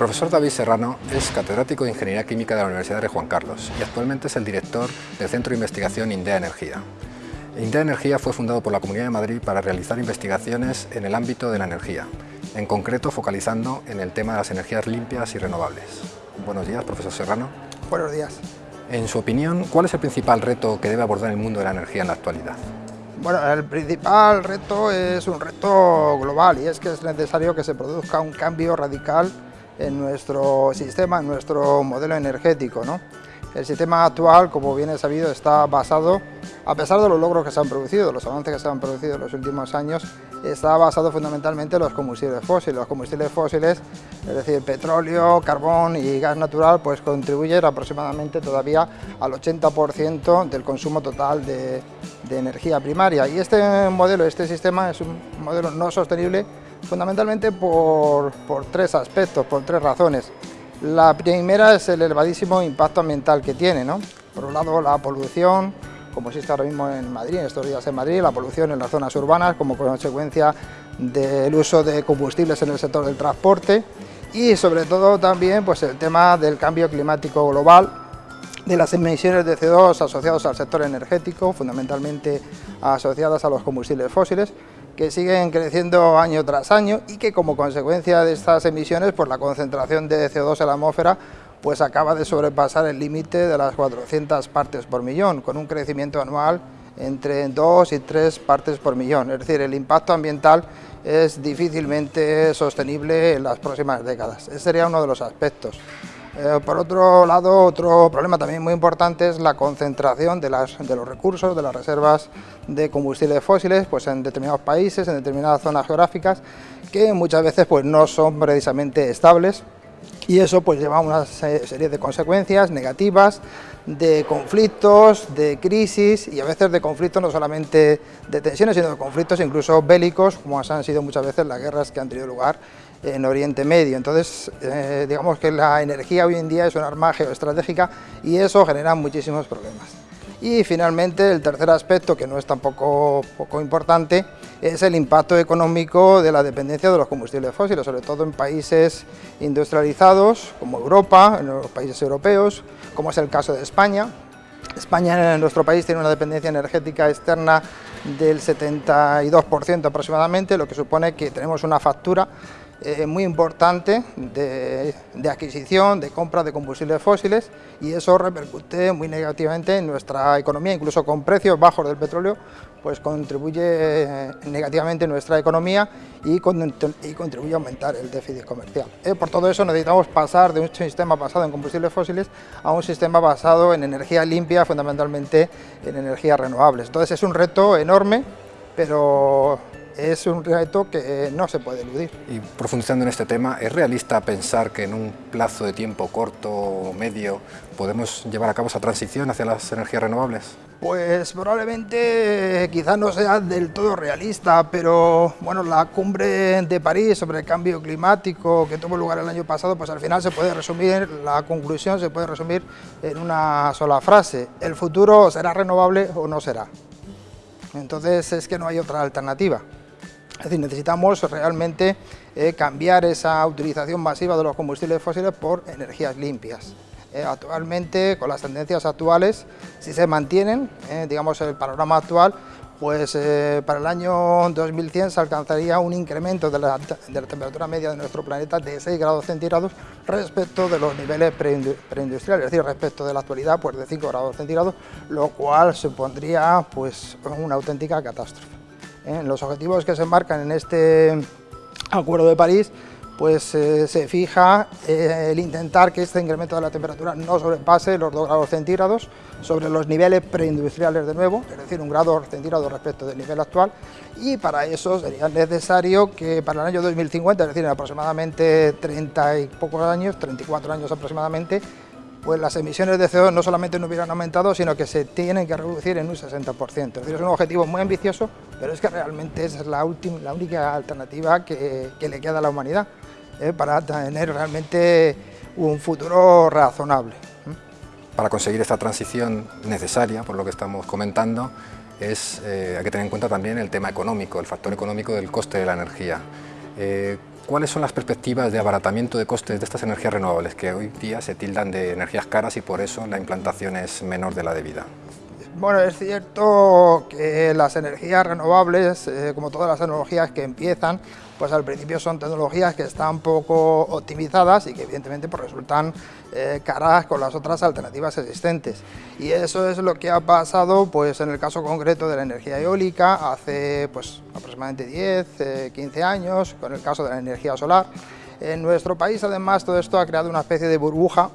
profesor David Serrano es catedrático de Ingeniería Química de la Universidad de Juan Carlos y actualmente es el director del Centro de Investigación INDEA Energía. INDEA Energía fue fundado por la Comunidad de Madrid para realizar investigaciones en el ámbito de la energía, en concreto focalizando en el tema de las energías limpias y renovables. Buenos días, profesor Serrano. Buenos días. En su opinión, ¿cuál es el principal reto que debe abordar el mundo de la energía en la actualidad? Bueno, el principal reto es un reto global y es que es necesario que se produzca un cambio radical en nuestro sistema, en nuestro modelo energético. ¿no? El sistema actual, como bien es sabido, está basado, a pesar de los logros que se han producido, los avances que se han producido en los últimos años, está basado fundamentalmente en los combustibles fósiles. Los combustibles fósiles, es decir, petróleo, carbón y gas natural, pues contribuyen aproximadamente todavía al 80% del consumo total de, de energía primaria. Y este modelo, este sistema es un modelo no sostenible fundamentalmente por, por tres aspectos, por tres razones. La primera es el elevadísimo impacto ambiental que tiene, ¿no? Por un lado la polución, como existe ahora mismo en Madrid, en estos días en Madrid, la polución en las zonas urbanas como consecuencia del uso de combustibles en el sector del transporte y sobre todo también pues, el tema del cambio climático global, de las emisiones de CO2 asociadas al sector energético, fundamentalmente asociadas a los combustibles fósiles, que siguen creciendo año tras año y que como consecuencia de estas emisiones, pues la concentración de CO2 en la atmósfera pues acaba de sobrepasar el límite de las 400 partes por millón, con un crecimiento anual entre 2 y 3 partes por millón. Es decir, el impacto ambiental es difícilmente sostenible en las próximas décadas. Ese sería uno de los aspectos. Eh, por otro lado, otro problema también muy importante es la concentración de, las, de, los recursos, de las reservas de combustibles fósiles pues en determinados países, en determinadas zonas geográficas, que muchas veces pues, no son precisamente estables. Y eso pues lleva a una serie de consecuencias negativas, de conflictos, de crisis y a veces de conflictos no solamente de tensiones, sino de conflictos incluso bélicos, como han sido muchas veces las guerras que han tenido lugar en Oriente Medio. Entonces, eh, digamos que la energía hoy en día es un arma geoestratégica y eso genera muchísimos problemas. Y finalmente, el tercer aspecto, que no es tampoco poco importante, es el impacto económico de la dependencia de los combustibles fósiles, sobre todo en países industrializados como Europa, en los países europeos, como es el caso de España. España, en nuestro país, tiene una dependencia energética externa del 72% aproximadamente, lo que supone que tenemos una factura eh, muy importante de, adquisición, de compra de combustibles fósiles y eso repercute muy negativamente en nuestra economía, incluso con precios bajos del petróleo, pues contribuye eh, negativamente en nuestra economía y, contribuye a aumentar el déficit comercial. Eh, por todo eso necesitamos pasar de un sistema basado en combustibles fósiles a un sistema basado en energía limpia, fundamentalmente en energías renovables. Entonces es un reto enorme, pero es un reto que no se puede eludir. Y profundizando en este tema, ¿es realista pensar que en un plazo de tiempo corto o medio podemos llevar a cabo esa transición hacia las energías renovables? Pues probablemente quizás no sea del todo realista, pero bueno, la cumbre de París sobre el cambio climático que tuvo lugar el año pasado, pues al final se puede resumir, la conclusión se puede resumir en una sola frase, el futuro será renovable o no será. Entonces es que no hay otra alternativa. Es decir, necesitamos realmente eh, cambiar esa utilización masiva de los combustibles fósiles por energías limpias. Eh, actualmente, con las tendencias actuales, si se mantienen, eh, digamos el panorama actual, pues para el año 2100 se alcanzaría un incremento de la, temperatura media de nuestro planeta de 6 grados centígrados respecto de los niveles preindustriales, es decir, respecto de la actualidad pues de 5 grados centígrados, lo cual supondría pues una auténtica catástrofe. En los objetivos que se marcan en este Acuerdo de París, pues eh, se fija eh, el intentar que este incremento de la temperatura no sobrepase los 2 grados centígrados sobre los niveles preindustriales de nuevo, es decir, un grado centígrado respecto del nivel actual, y para eso sería necesario que para el año 2050, es decir, en aproximadamente 30 y pocos años, 34 años aproximadamente, pues las emisiones de CO2 no solamente no hubieran aumentado, sino que se tienen que reducir en un 60%. Es decir, es un objetivo muy ambicioso, pero es que realmente esa es la, última, la única alternativa que, le queda a la humanidad ¿eh? para tener realmente un futuro razonable. Para conseguir esta transición necesaria, por lo que estamos comentando, es, eh, hay que tener en cuenta también el tema económico, el factor económico del coste de la energía. Eh, ¿Cuáles son las perspectivas de abaratamiento de costes de estas energías renovables que hoy día se tildan de energías caras y por eso la implantación es menor de la debida? Bueno, es cierto que las energías renovables, eh, como todas las tecnologías que empiezan, pues al principio son tecnologías que están poco optimizadas y que evidentemente pues, resultan eh, caras con las otras alternativas existentes. Y eso es lo que ha pasado pues, en el caso concreto de la energía eólica hace pues, aproximadamente 10, 15 eh, años, con el caso de la energía solar. En nuestro país además todo esto ha creado una especie de burbuja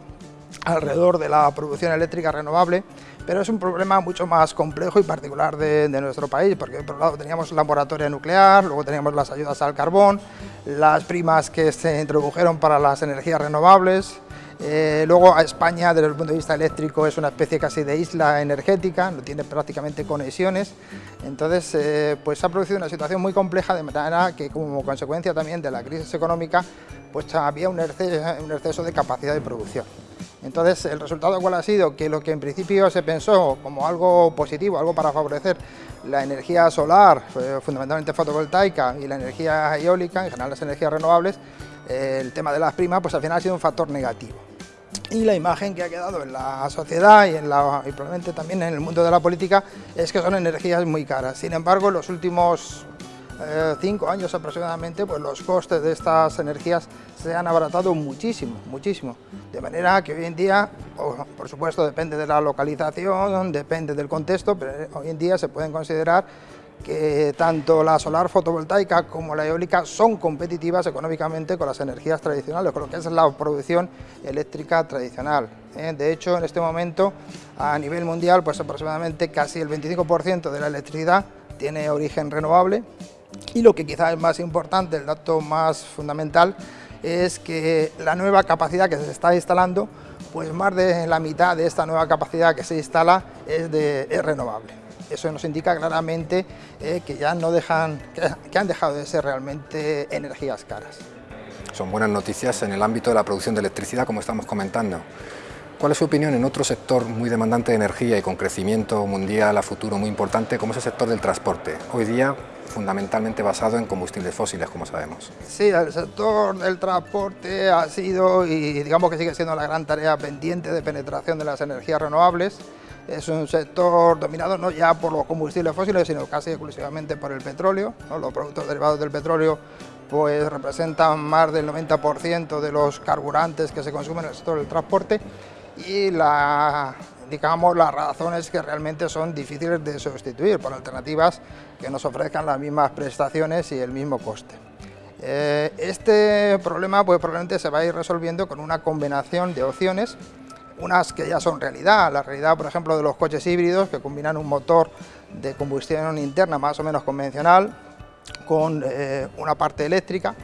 alrededor de la producción eléctrica renovable pero es un problema mucho más complejo y particular de, nuestro país, porque por un lado teníamos la moratoria nuclear, luego teníamos las ayudas al carbón, las primas que se introdujeron para las energías renovables, eh, luego España desde el punto de vista eléctrico es una especie casi de isla energética, no tiene prácticamente conexiones, entonces eh, pues se ha producido una situación muy compleja de manera que como consecuencia también de la crisis económica pues había un exceso de capacidad de producción. Entonces, ¿el resultado cuál ha sido? Que lo que en principio se pensó como algo positivo, algo para favorecer la energía solar, eh, fundamentalmente fotovoltaica, y la energía eólica, en general las energías renovables, el tema de las primas, pues al final ha sido un factor negativo. Y la imagen que ha quedado en la sociedad y, en la, y probablemente también en el mundo de la política es que son energías muy caras. Sin embargo, en los últimos eh, cinco años aproximadamente, pues los costes de estas energías se han abaratado muchísimo, muchísimo. De manera que hoy en día, por supuesto depende de la localización, depende del contexto, pero hoy en día se pueden considerar que tanto la solar fotovoltaica como la eólica son competitivas económicamente con las energías tradicionales, con lo que es la producción eléctrica tradicional. ¿eh? De hecho, en este momento, a nivel mundial, pues aproximadamente casi el 25% de la electricidad tiene origen renovable y lo que quizás es más importante, el dato más fundamental, es que la nueva capacidad que se está instalando, pues más de la mitad de esta nueva capacidad que se instala es, de, renovable. Eso nos indica claramente eh, que ya no dejan, que han dejado de ser realmente energías caras. Son buenas noticias en el ámbito de la producción de electricidad, como estamos comentando. ¿Cuál es su opinión en otro sector muy demandante de energía y con crecimiento mundial a futuro muy importante, como es el sector del transporte? Hoy día fundamentalmente basado en combustibles fósiles, como sabemos. Sí, el sector del transporte ha sido y digamos que sigue siendo la gran tarea pendiente de penetración de las energías renovables. Es un sector dominado no ya por los combustibles fósiles, sino casi exclusivamente por el petróleo. Los productos derivados del petróleo pues representan más del 90% de los carburantes que se consumen en el sector del transporte y digamos, las razones que realmente son difíciles de sustituir por alternativas que nos ofrezcan las mismas prestaciones y el mismo coste. Eh, este problema pues, probablemente se va a ir resolviendo con una combinación de opciones, unas que ya son realidad, la realidad por ejemplo de los coches híbridos que combinan un motor de combustión interna más o menos convencional con eh, una parte eléctrica,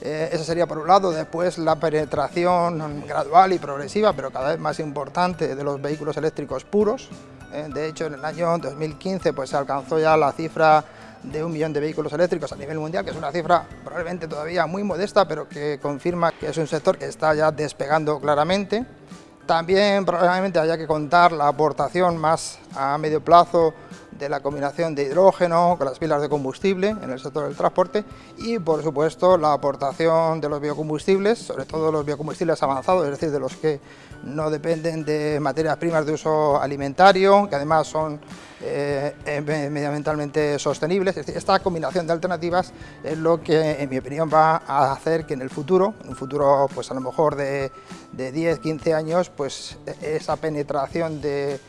eh, eso sería por un lado, después la penetración gradual y progresiva, pero cada vez más importante, de los vehículos eléctricos puros. Eh, de hecho, en el año 2015 pues, se alcanzó ya la cifra de un millón de vehículos eléctricos a nivel mundial, que es una cifra probablemente todavía muy modesta, pero que confirma que es un sector que está ya despegando claramente. También probablemente haya que contar la aportación más a medio plazo de la combinación de hidrógeno con las pilas de combustible en el sector del transporte y por supuesto la aportación de los biocombustibles, sobre todo los biocombustibles avanzados, es decir, de los que no dependen de materias primas de uso alimentario, que además son eh, medioambientalmente sostenibles. esta combinación de alternativas es lo que, en mi opinión, va a hacer que en el futuro, en un futuro pues a lo mejor de, de 10, 15 años, pues esa penetración de,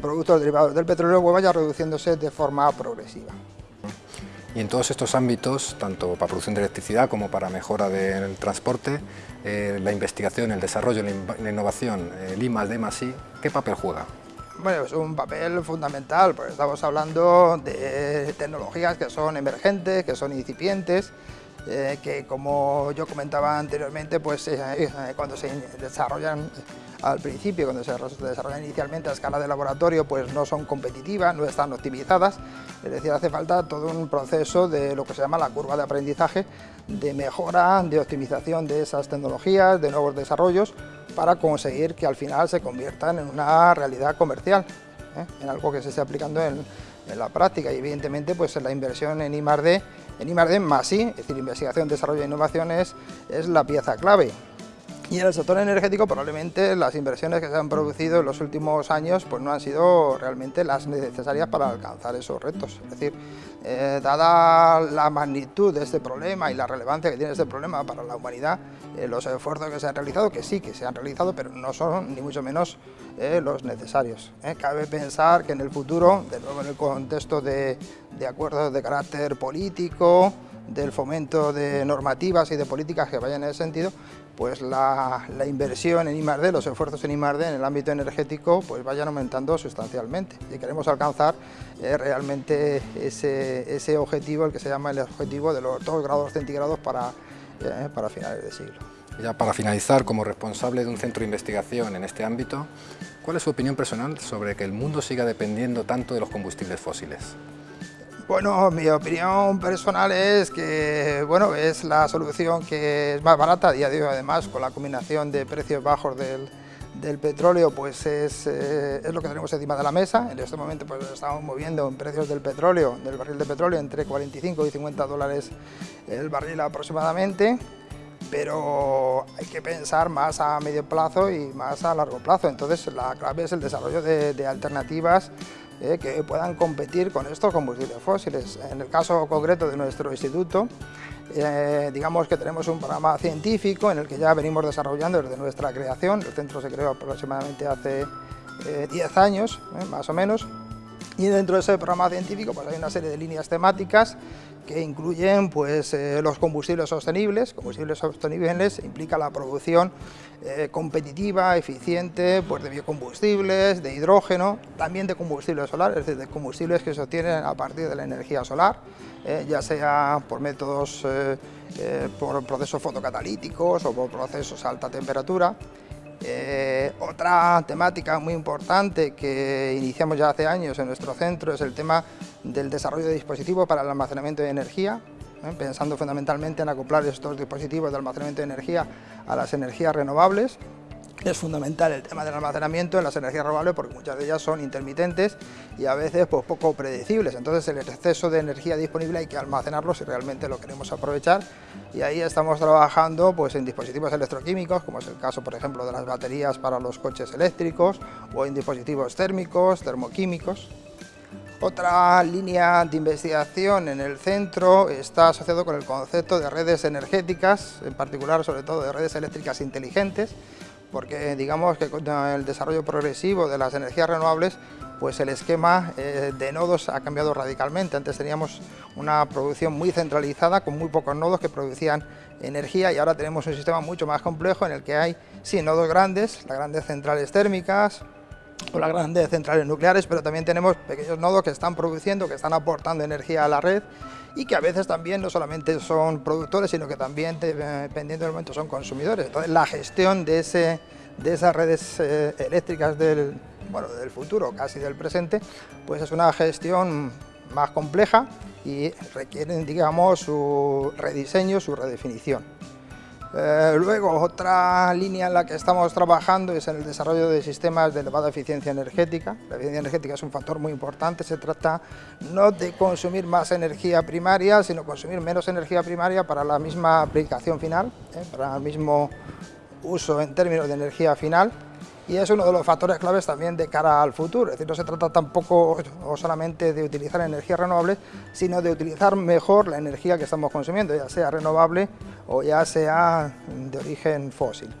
productos derivados del petróleo vaya reduciéndose de forma progresiva. Y en todos estos ámbitos, tanto para producción de electricidad como para mejora del transporte, eh, la investigación, el desarrollo, la, innovación, el I D I, ¿qué papel juega? Bueno, es un papel fundamental, porque estamos hablando de tecnologías que son emergentes, que son incipientes, eh, que como yo comentaba anteriormente, pues eh, eh, cuando se desarrollan al principio, cuando se desarrollan inicialmente a escala de laboratorio, pues no son competitivas, no están optimizadas, es decir, hace falta todo un proceso de lo que se llama la curva de aprendizaje, de mejora, de optimización de esas tecnologías, de nuevos desarrollos, para conseguir que al final se conviertan en una realidad comercial, en algo que se esté aplicando en, la práctica y evidentemente pues la inversión en I+.D., en I+.D. más I, es decir, investigación, desarrollo e innovación es, es la pieza clave. Y en el sector energético probablemente las inversiones que se han producido en los últimos años pues no han sido realmente las necesarias para alcanzar esos retos. Es decir, eh, dada la magnitud de este problema y la relevancia que tiene este problema para la humanidad, eh, los esfuerzos que se han realizado, que sí que se han realizado, pero no son ni mucho menos eh, los necesarios. Cabe pensar que en el futuro, de nuevo en el contexto de, de acuerdos de carácter político, del fomento de normativas y de políticas que vayan en ese sentido, pues la, inversión en I+.D., los esfuerzos en I+.D. en el ámbito energético pues vayan aumentando sustancialmente y queremos alcanzar eh, realmente ese, objetivo, el que se llama el objetivo de los 2 grados centígrados para, eh, para finales de siglo. Ya para finalizar, como responsable de un centro de investigación en este ámbito, ¿cuál es su opinión personal sobre que el mundo siga dependiendo tanto de los combustibles fósiles? Bueno, mi opinión personal es que bueno, es la solución que es más barata a día de hoy, además, con la combinación de precios bajos del, petróleo, pues es, eh, es, lo que tenemos encima de la mesa. En este momento pues estamos moviendo en precios del petróleo, del barril de petróleo, entre 45 y 50 dólares el barril aproximadamente pero hay que pensar más a medio plazo y más a largo plazo. Entonces la clave es el desarrollo de alternativas eh, que puedan competir con estos combustibles fósiles. En el caso concreto de nuestro instituto, eh, digamos que tenemos un programa científico en el que ya venimos desarrollando desde nuestra creación, el centro se creó aproximadamente hace 10 eh, años, más o menos, y dentro de ese programa científico pues hay una serie de líneas temáticas que incluyen pues, eh, los combustibles sostenibles. Combustibles sostenibles implica la producción eh, competitiva, eficiente pues, de biocombustibles, de hidrógeno, también de combustibles solares, es decir, de combustibles que se obtienen a partir de la energía solar, eh, ya sea por métodos, por procesos fotocatalíticos o por procesos a alta temperatura. Eh, otra temática muy importante que iniciamos ya hace años en nuestro centro es el tema del desarrollo de dispositivos para el almacenamiento de energía, ¿eh? pensando fundamentalmente en acoplar estos dispositivos de almacenamiento de energía a las energías renovables es fundamental el tema del almacenamiento en las energías renovables porque muchas de ellas son intermitentes y a veces pues, poco predecibles. Entonces el exceso de energía disponible hay que almacenarlo si realmente lo queremos aprovechar y ahí estamos trabajando pues, en dispositivos electroquímicos, como es el caso por ejemplo de las baterías para los coches eléctricos o en dispositivos térmicos, termoquímicos. Otra línea de investigación en el centro está asociado con el concepto de redes energéticas, en particular sobre todo de redes eléctricas inteligentes, porque digamos que con el desarrollo progresivo de las energías renovables, pues el esquema eh, de nodos ha cambiado radicalmente. Antes teníamos una producción muy centralizada con muy pocos nodos que producían energía y ahora tenemos un sistema mucho más complejo en el que hay, sí, nodos grandes, las grandes centrales térmicas, o las grandes centrales nucleares, pero también tenemos pequeños nodos que están produciendo, que están aportando energía a la red y que a veces también no solamente son productores, sino que también, dependiendo del momento, son consumidores. Entonces, la gestión de, ese, de esas redes eh, eléctricas del, bueno, del futuro, casi del presente, pues es una gestión más compleja y requieren, digamos, su rediseño, su redefinición. Eh, luego, otra línea en la que estamos trabajando es en el desarrollo de sistemas de elevada eficiencia energética. La eficiencia energética es un factor muy importante, se trata no de consumir más energía primaria, sino consumir menos energía primaria para la misma aplicación final, ¿eh? para el mismo uso en términos de energía final y es uno de los factores claves también de cara al futuro, es decir, no se trata tampoco o solamente de utilizar energías renovables, sino de utilizar mejor la energía que estamos consumiendo, ya sea renovable o ya sea de origen fósil.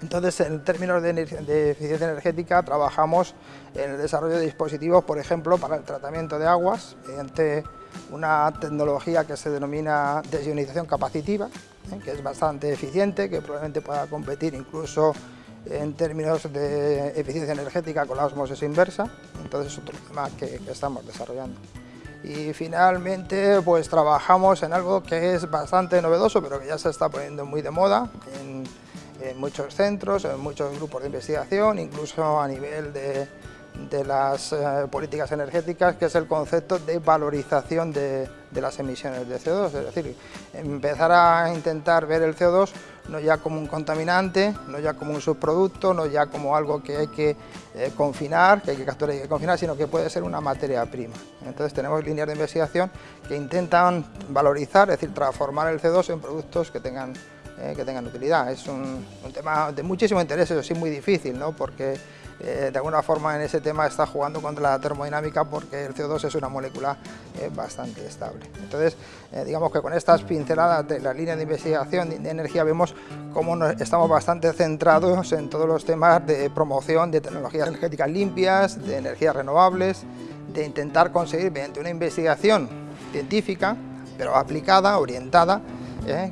Entonces, en términos de, de, eficiencia energética, trabajamos en el desarrollo de dispositivos, por ejemplo, para el tratamiento de aguas, mediante una tecnología que se denomina desionización capacitiva, ¿eh? que es bastante eficiente, que probablemente pueda competir incluso en términos de eficiencia energética con la osmosis inversa, entonces es otro tema que, estamos desarrollando. Y finalmente pues trabajamos en algo que es bastante novedoso pero que ya se está poniendo muy de moda en, muchos centros, en muchos grupos de investigación, incluso a nivel de, de las eh, políticas energéticas, que es el concepto de valorización de, las emisiones de CO2, es decir, empezar a intentar ver el CO2 no ya como un contaminante, no ya como un subproducto, no ya como algo que hay que eh, confinar, que hay que capturar y que confinar, sino que puede ser una materia prima. Entonces tenemos líneas de investigación que intentan valorizar, es decir, transformar el CO2 en productos que tengan, eh, que tengan utilidad. Es un, tema de muchísimo interés, eso sí muy difícil, ¿no? porque eh, de alguna forma en ese tema está jugando contra la termodinámica porque el CO2 es una molécula eh, bastante estable. Entonces, eh, digamos que con estas pinceladas de la línea de investigación de energía vemos cómo estamos bastante centrados en todos los temas de promoción de tecnologías energéticas limpias, de energías renovables, de intentar conseguir mediante una investigación científica, pero aplicada, orientada,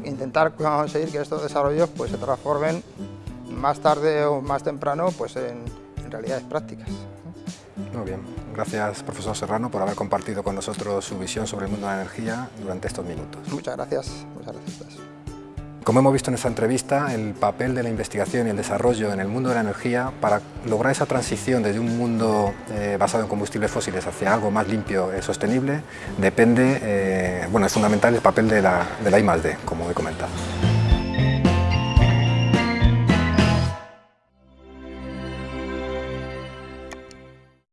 intentar conseguir que estos desarrollos pues, se transformen más tarde o más temprano pues, en, realidades prácticas. Muy bien, gracias profesor Serrano por haber compartido con nosotros su visión sobre el mundo de la energía durante estos minutos. Muchas gracias, muchas gracias. Como hemos visto en esta entrevista, el papel de la investigación y el desarrollo en el mundo de la energía para lograr esa transición desde un mundo eh, basado en combustibles fósiles hacia algo más limpio y sostenible depende, eh, bueno, es fundamental el papel de la, de la I+.D., como he comentado.